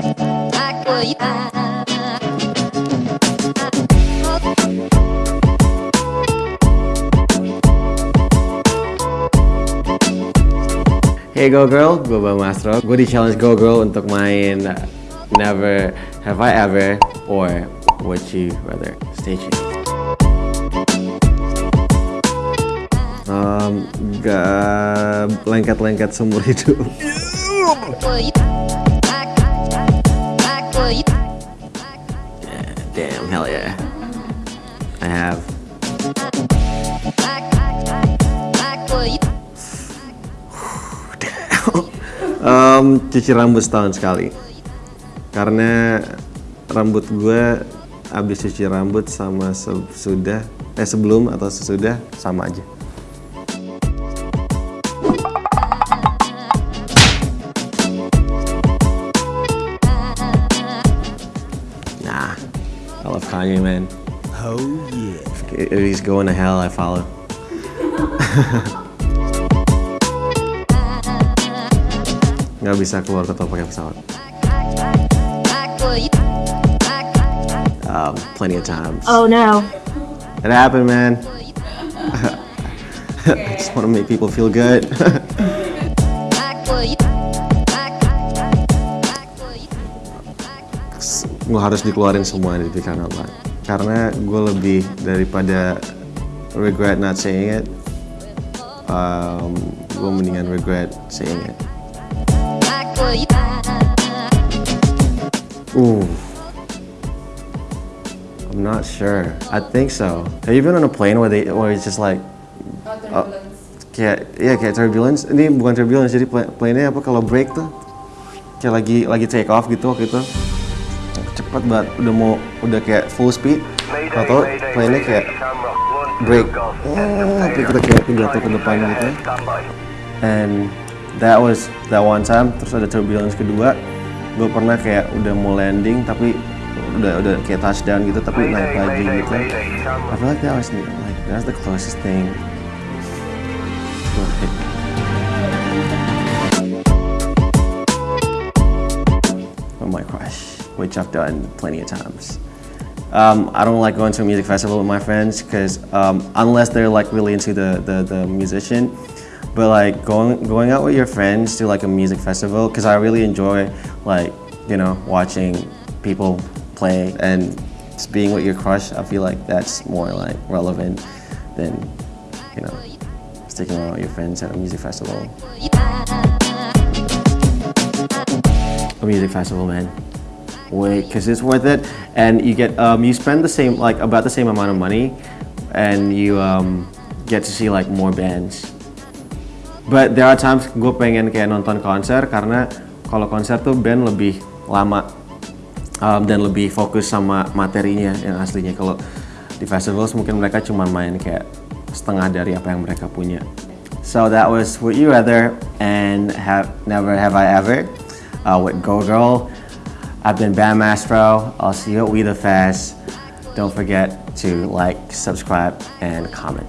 Hey Go Girl, gue Bang Mastro. Gue di challenge Go Girl untuk main Never Have I Ever or Would You Rather. Stay tuned. Um, lengket-lengket seumur hidup. Yeah, damn, hell yeah. I have. um, cuci rambut setahun sekali. Karena rambut gue habis cuci rambut sama sesudah eh sebelum atau sesudah sama aja. Kanye, man. Oh yeah. If he's going to hell, I follow. Nggak bisa keluar kota pakai pesawat. Um, plenty of times. Oh no. It happened, man. I just want to make people feel good. Gue harus dikeluarin semua di pikiran Allah. Karena gue lebih daripada regret not saying it, um, gue mendingan regret saying it. Ooh. I'm not sure. I think so. Have you been on a plane where they where it's just like oh, iya kayak turbulence. Ini bukan turbulence jadi pla- plane-nya apa kalau break tuh kayak lagi lagi take off gitu waktu itu. Cepet banget udah mau udah kayak full speed. Atau plane-nya kayak break. Oh, tapi kita kayak jatuh ke depan gitu. And that was that one time. Terus ada turbulence kedua. Gue pernah kayak udah mau landing tapi udah udah kayak touchdown gitu tapi naik lagi gitu. I feel like that was like that's the closest thing. Oh my crush, which I've done plenty of times. Um, I don't like going to a music festival with my friends because um, unless they're like really into the, the, the musician, but like going going out with your friends to like a music festival because I really enjoy like you know watching people play and just being with your crush. I feel like that's more like relevant than you know sticking around with your friends at a music festival. A music festival, man. Wait, because it's worth it, and you get um, you spend the same like about the same amount of money, and you um, get to see like more bands. But there are times gue pengen kayak nonton konser karena kalau konser tuh band lebih lama um, dan lebih fokus sama materinya yang aslinya. Kalau di festivals mungkin mereka cuma main kayak setengah dari apa yang mereka punya. So that was Would You Rather and have Never Have I Ever uh, with Go Girl. I've been Bam Mastro. I'll see you at We The Fest. Don't forget to like, subscribe, and comment.